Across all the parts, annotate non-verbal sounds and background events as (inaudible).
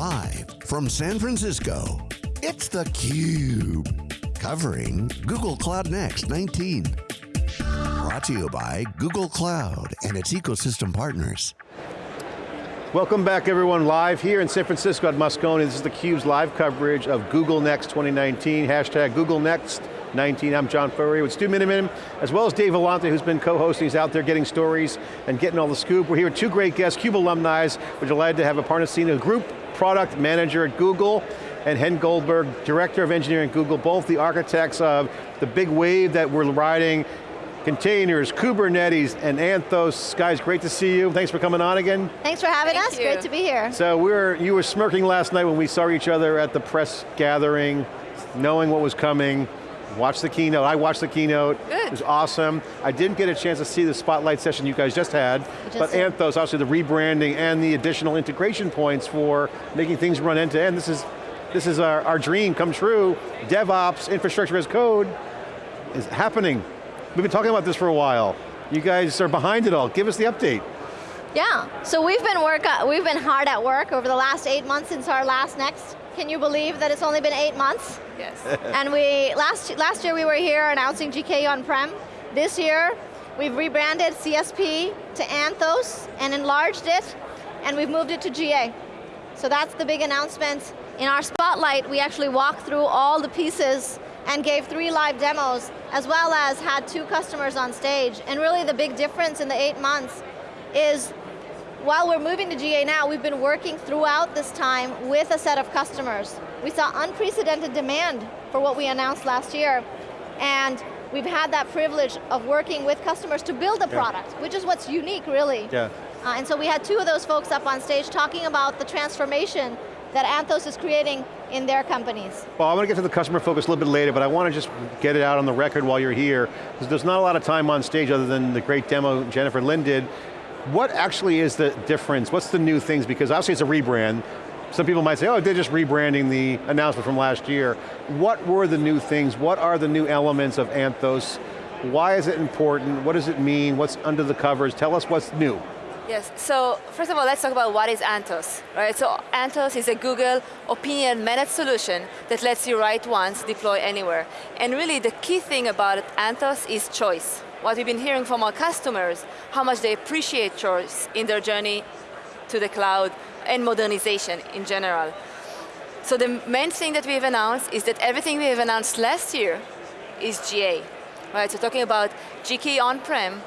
Live from San Francisco, it's theCUBE. Covering Google Cloud Next 19. Brought to you by Google Cloud and its ecosystem partners. Welcome back everyone, live here in San Francisco at Moscone. This is theCUBE's live coverage of Google Next 2019, hashtag Google Next 19. I'm John Furrier with Stu Miniman, as well as Dave Vellante, who's been co-hosting. He's out there getting stories and getting all the scoop. We're here with two great guests, CUBE alumni. We're delighted to have a Aparna Sinha, Group Product Manager at Google, and Hen Goldberg, Director of Engineering at Google, both the architects of the big wave that we're riding, containers, Kubernetes, and Anthos. Guys, great to see you. Thanks for coming on again. Thanks for having Thank us, you. great to be here. So we were, you were smirking last night when we saw each other at the press gathering, knowing what was coming. Watched the keynote, I watched the keynote. Good. It was awesome. I didn't get a chance to see the spotlight session you guys just had, just but did. Anthos, obviously the rebranding and the additional integration points for making things run end to end. This is, this is our, our dream come true. DevOps, infrastructure as code, is happening. We've been talking about this for a while. You guys are behind it all. Give us the update. Yeah, so we've been work, we've been hard at work over the last eight months since our last Next. Can you believe that it's only been eight months? Yes. (laughs) and we, last, last year we were here announcing GKE on-prem. This year, we've rebranded CSP to Anthos and enlarged it, and we've moved it to GA. So that's the big announcement. In our spotlight, we actually walked through all the pieces and gave three live demos, as well as had two customers on stage. And really the big difference in the eight months is while we're moving to GA now, we've been working throughout this time with a set of customers. We saw unprecedented demand for what we announced last year, and we've had that privilege of working with customers to build a Yeah. product, which is what's unique, really. Yeah. Uh, and so we had two of those folks up on stage talking about the transformation that Anthos is creating in their companies. Well, I want to get to the customer focus a little bit later, but I want to just get it out on the record while you're here, because there's not a lot of time on stage other than the great demo Jennifer Lin did. What actually is the difference? What's the new things? Because obviously it's a rebrand. Some people might say, oh, they're just rebranding the announcement from last year. What were the new things? What are the new elements of Anthos? Why is it important? What does it mean? What's under the covers? Tell us what's new. Yes, so first of all, let's talk about what is Anthos, right? So Anthos is a Google opinion managed solution that lets you write once, deploy anywhere. And really the key thing about Anthos is choice. What we've been hearing from our customers, how much they appreciate choice in their journey to the cloud and modernization in general. So the main thing that we've announced is that everything we have announced last year is GA, right? So talking about GKE on-prem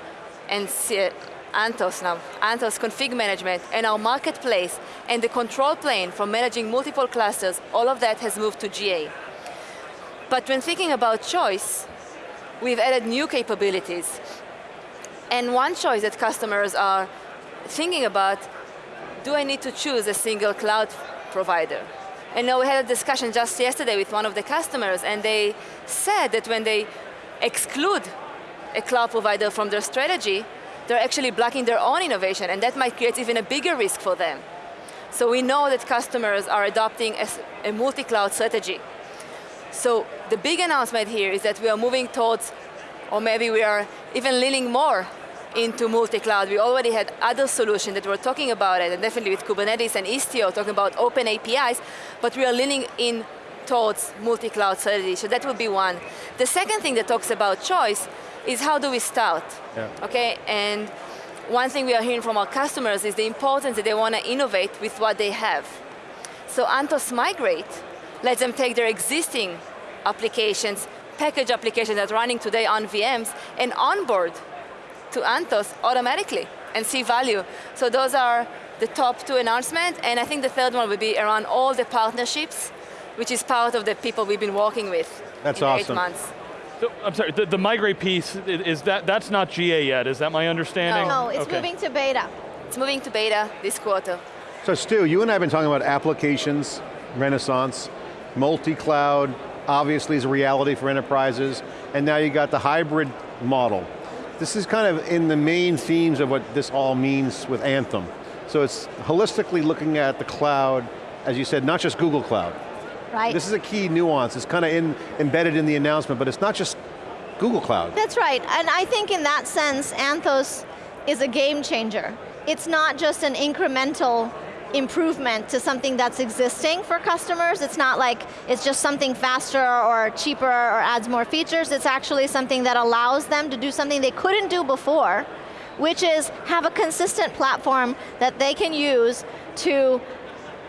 and Anthos now, Anthos config management and our marketplace and the control plane for managing multiple clusters, all of that has moved to GA. But when thinking about choice, we've added new capabilities. And one choice that customers are thinking about, do I need to choose a single cloud provider? And now we had a discussion just yesterday with one of the customers and they said that when they exclude a cloud provider from their strategy, they're actually blocking their own innovation and that might create even a bigger risk for them. So we know that customers are adopting a multi-cloud strategy. So the big announcement here is that we are moving towards, or maybe we are even leaning more into multi-cloud. We already had other solutions that we were talking about it, and definitely with Kubernetes and Istio talking about open APIs, but we are leaning in towards multi-cloud strategy, so that would be one. The second thing that talks about choice is how do we start? Yeah. Okay, and one thing we are hearing from our customers is the importance that they want to innovate with what they have. So Anthos Migrate lets them take their existing applications, package applications that are running today on VMs, and onboard to Anthos automatically and see value. So those are the top two announcements, and I think the third one will be around all the partnerships, which is part of the people we've been working with That's in awesome. eight months. So, I'm sorry, the, the migrate piece, is that, that's not GA yet, is that my understanding? No, it's Okay. moving to beta. It's moving to beta this quarter. So Stu, you and I have been talking about applications, renaissance, multi-cloud, obviously is a reality for enterprises, and now you got the hybrid model. This is kind of in the main themes of what this all means with Anthos. So it's holistically looking at the cloud, as you said, not just Google Cloud. Right. This is a key nuance, it's kind of in, embedded in the announcement, but it's not just Google Cloud. That's right, and I think in that sense, Anthos is a game changer. It's not just an incremental improvement to something that's existing for customers. It's not like it's just something faster or cheaper or adds more features. It's actually something that allows them to do something they couldn't do before, which is have a consistent platform that they can use to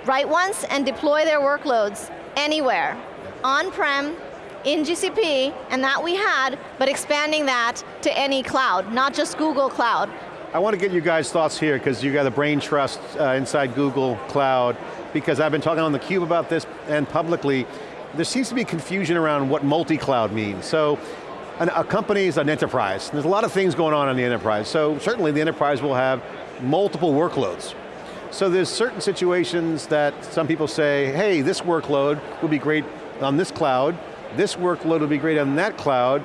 write once and deploy their workloads anywhere, on-prem, in GCP, and that we had, but expanding that to any cloud, not just Google Cloud. I want to get you guys' thoughts here because you got the brain trust uh, inside Google Cloud because I've been talking on theCUBE about this and publicly. There seems to be confusion around what multi-cloud means. So, an, a company is an enterprise. There's a lot of things going on in the enterprise. So certainly the enterprise will have multiple workloads. So there's certain situations that some people say, hey, this workload would be great on this cloud, this workload would be great on that cloud,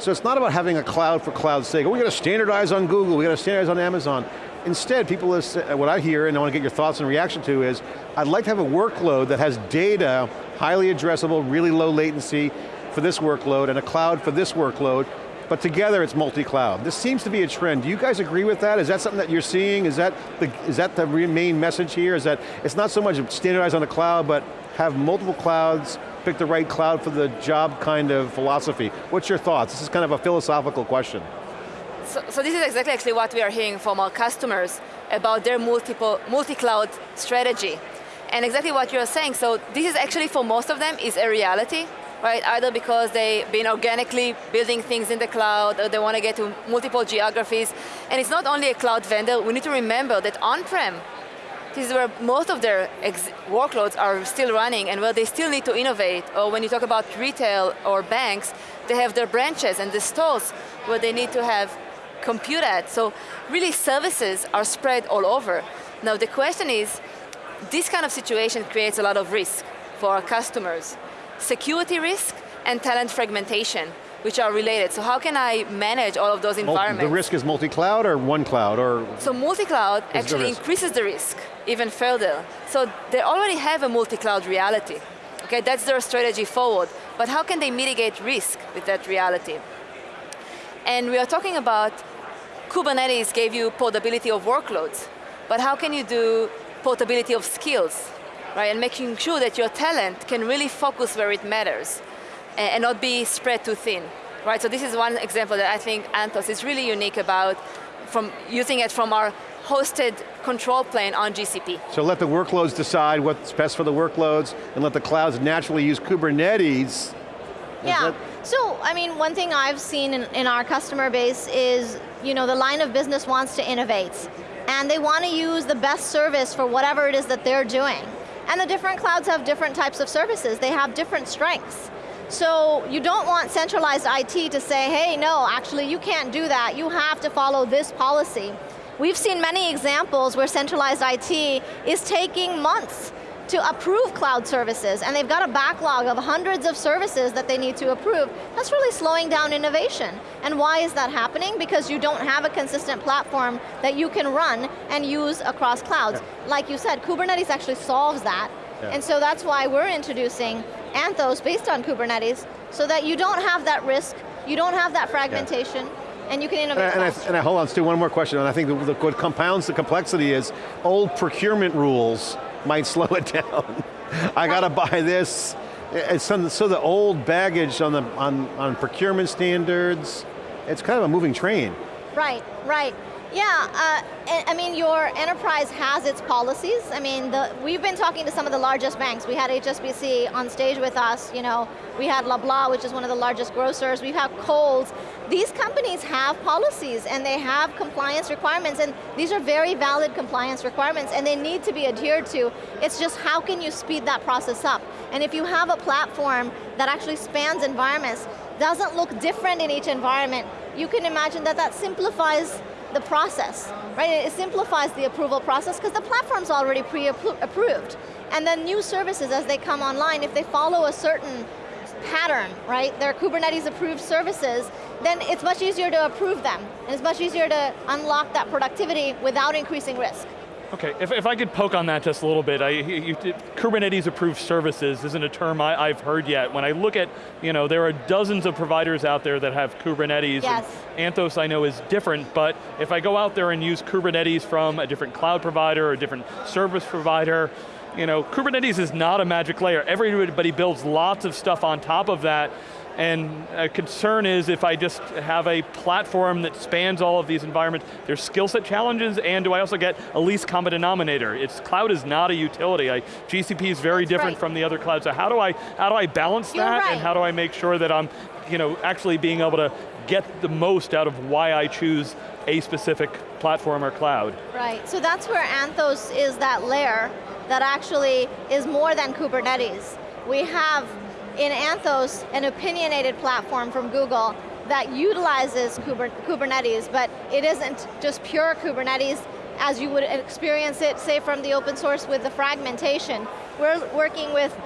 so it's not about having a cloud for cloud's sake. Oh, we got to standardize on Google, we got to standardize on Amazon. Instead, people, is, uh, what I hear, and I want to get your thoughts and reaction to is, I'd like to have a workload that has data, highly addressable, really low latency for this workload, and a cloud for this workload, but together it's multi-cloud. This seems to be a trend. Do you guys agree with that? Is that something that you're seeing? Is that the, is that the main message here? Is that it's not so much standardized on the cloud, but have multiple clouds, pick the right cloud for the job kind of philosophy. What's your thoughts? This is kind of a philosophical question. So, so this is exactly actually what we are hearing from our customers about their multiple multi-cloud strategy. And exactly what you're saying, so this is actually for most of them is a reality, right? Either because they've been organically building things in the cloud, or they want to get to multiple geographies. And it's not only a cloud vendor, we need to remember that on-prem this is where most of their workloads are still running and where they still need to innovate. Or when you talk about retail or banks, they have their branches and the stores where they need to have compute at. So really services are spread all over. Now the question is, this kind of situation creates a lot of risk for our customers. Security risk and talent fragmentation which are related. So how can I manage all of those environments? The risk is multi-cloud or one cloud or? So multi-cloud actually the increases the risk even further. So they already have a multi-cloud reality. Okay, that's their strategy forward. But how can they mitigate risk with that reality? And we are talking about Kubernetes gave you portability of workloads, but how can you do portability of skills, right? And making sure that your talent can really focus where it matters and not be spread too thin. Right, so this is one example that I think Anthos is really unique about from using it from our hosted control plane on GCP. So let the workloads decide what's best for the workloads and let the clouds naturally use Kubernetes. Yeah, so I mean, one thing I've seen in, in our customer base is, you know, the line of business wants to innovate and they want to use the best service for whatever it is that they're doing. And the different clouds have different types of services. They have different strengths. So you don't want centralized IT to say, hey, no, actually you can't do that. You have to follow this policy. We've seen many examples where centralized IT is taking months to approve cloud services, and they've got a backlog of hundreds of services that they need to approve. That's really slowing down innovation. And why is that happening? Because you don't have a consistent platform that you can run and use across clouds. Yeah. Like you said, Kubernetes actually solves that, yeah. and so that's why we're introducing Anthos based on Kubernetes so that you don't have that risk, you don't have that fragmentation, yeah. And you can innovate and I, and I, and I, hold on, Stu, one more question, and I think the, the, what compounds the complexity is old procurement rules might (laughs) slow it down. I got to buy this. It's some, so the old baggage on, the, on, on procurement standards, it's kind of a moving train. Right, right. Yeah, uh, I mean, your enterprise has its policies. I mean, the, we've been talking to some of the largest banks. We had HSBC on stage with us, you know, we had Loblaw, which is one of the largest grocers, we have Kohl's. These companies have policies and they have compliance requirements and these are very valid compliance requirements and they need to be adhered to. It's just how can you speed that process up? And if you have a platform that actually spans environments, doesn't look different in each environment, you can imagine that that simplifies the process, right? It simplifies the approval process because the platform's already pre-approved. And then new services as they come online, if they follow a certain pattern, right? They're Kubernetes approved services, then it's much easier to approve them. And it's much easier to unlock that productivity without increasing risk. Okay, if, if I could poke on that just a little bit, I, you, Kubernetes approved services isn't a term I, have heard yet. When I look at, you know, there are dozens of providers out there that have Kubernetes. Yes. Anthos I know is different, but if I go out there and use Kubernetes from a different cloud provider or a different service provider, you know, Kubernetes is not a magic layer. Everybody builds lots of stuff on top of that, and a concern is if I just have a platform that spans all of these environments, there's skill set challenges, and do I also get a least common denominator? It's, cloud is not a utility. I, GCP is very That's different right. from the other clouds, so how do I, how do I balance You're that, right. and how do I make sure that I'm you know, actually being able to get the most out of why I choose a specific platform or cloud? Right, so that's where Anthos is that layer that actually is more than Kubernetes. We have in Anthos an opinionated platform from Google that utilizes Kuber Kubernetes, but it isn't just pure Kubernetes as you would experience it, say from the open source with the fragmentation. We're working with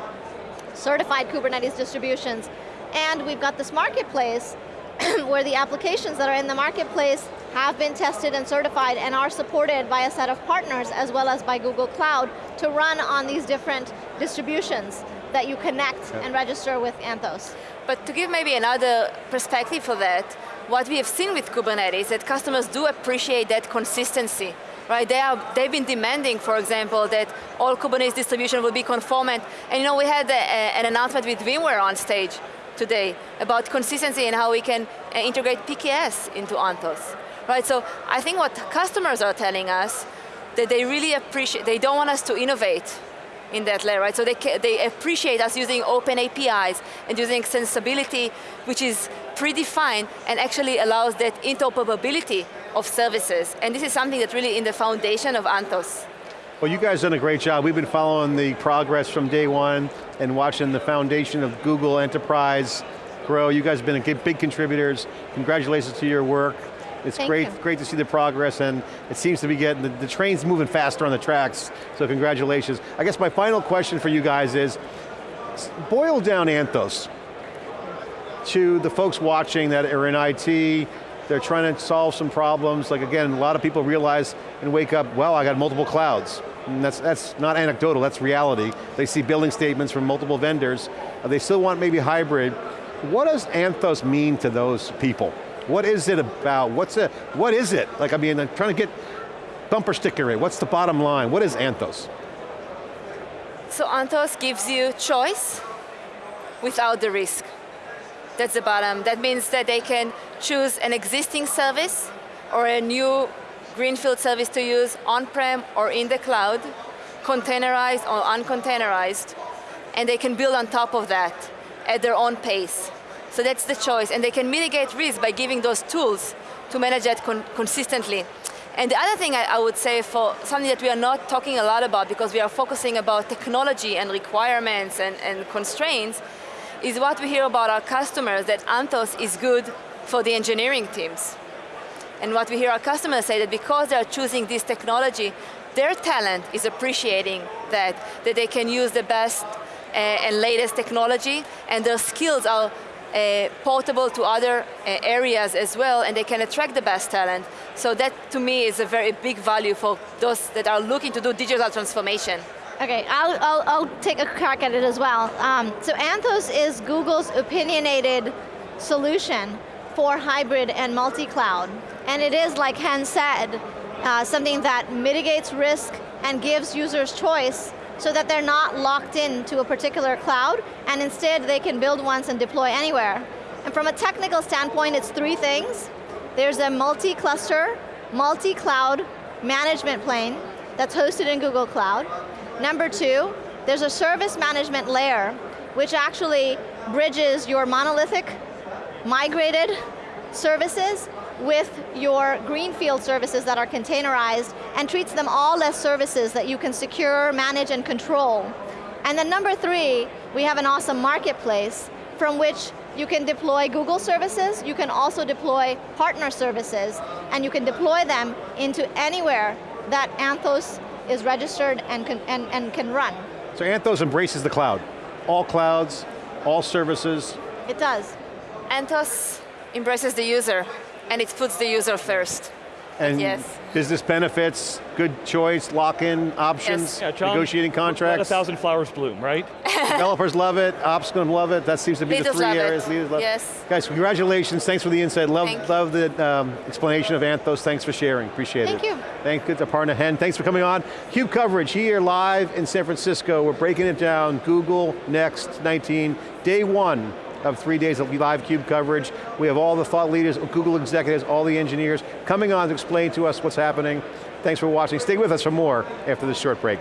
certified Kubernetes distributions, and we've got this marketplace (clears throat) where the applications that are in the marketplace have been tested and certified and are supported by a set of partners as well as by Google Cloud to run on these different distributions that you connect and register with Anthos. But to give maybe another perspective for that, what we have seen with Kubernetes, is that customers do appreciate that consistency. Right, they are, they've been demanding, for example, that all Kubernetes distribution will be conformant. And you know, we had a, a, an announcement with VMware on stage today about consistency and how we can uh, integrate PKS into Anthos. Right, so I think what customers are telling us, that they really appreciate, they don't want us to innovate in that layer, right? So they, they appreciate us using open APIs and using extensibility, which is predefined and actually allows that interoperability of services. And this is something that's really in the foundation of Anthos. Well, you guys done a great job. We've been following the progress from day one and watching the foundation of Google Enterprise grow. You guys have been a big contributors. Congratulations to your work. It's Thank great, you. great to see the progress and it seems to be getting, the, the train's moving faster on the tracks, so congratulations. I guess my final question for you guys is, boil down Anthos to the folks watching that are in IT, they're trying to solve some problems, like again, a lot of people realize and wake up, well, I got multiple clouds. And that's, that's not anecdotal, that's reality. They see billing statements from multiple vendors, they still want maybe hybrid. What does Anthos mean to those people? What is it about? What's it, what is it? Like, I mean, I'm trying to get bumper sticker it. What's the bottom line? What is Anthos? So Anthos gives you choice without the risk. That's the bottom. That means that they can choose an existing service or a new greenfield service to use on-prem or in the cloud, containerized or uncontainerized, and they can build on top of that at their own pace. So that's the choice, and they can mitigate risk by giving those tools to manage that con consistently. And the other thing I, I would say for something that we are not talking a lot about because we are focusing about technology and requirements and, and constraints, is what we hear about our customers that Anthos is good for the engineering teams. And what we hear our customers say that because they're choosing this technology, their talent is appreciating that, that they can use the best uh, and latest technology, and their skills are uh, portable to other uh, areas as well, and they can attract the best talent. So that, to me, is a very big value for those that are looking to do digital transformation. Okay, I'll, I'll, I'll take a crack at it as well. Um, so Anthos is Google's opinionated solution for hybrid and multi-cloud. And it is, like Hen said, uh, something that mitigates risk and gives users choice so that they're not locked in to a particular cloud, and instead they can build once and deploy anywhere. And from a technical standpoint, it's three things. There's a multi-cluster, multi-cloud management plane that's hosted in Google Cloud. Number two, there's a service management layer, which actually bridges your monolithic, migrated services with your greenfield services that are containerized and treats them all as services that you can secure, manage, and control. And then number three, we have an awesome marketplace from which you can deploy Google services, you can also deploy partner services, and you can deploy them into anywhere that Anthos is registered and can, and, and can run. So Anthos embraces the cloud. All clouds, all services. It does. Anthos embraces the user, and it puts the user first. And yes. business benefits, good choice, lock-in options, Yes. Yeah, John, negotiating Let a contracts. thousand flowers bloom, right? (laughs) Developers love it, ops going to love it. That seems to be the three love it. areas. Leaders love Yes. Guys, congratulations. Thanks for the insight. Love, Thank love the um, explanation of Anthos. Thanks for sharing. Appreciate Thank it. Thank you. Thank you to Aparna Hen. Thanks for coming on. CUBE coverage here live in San Francisco. We're breaking it down. Google Next 19, day one of three days of live CUBE coverage. We have all the thought leaders, Google executives, all the engineers coming on to explain to us what's happening. Thanks for watching. Stay with us for more after this short break.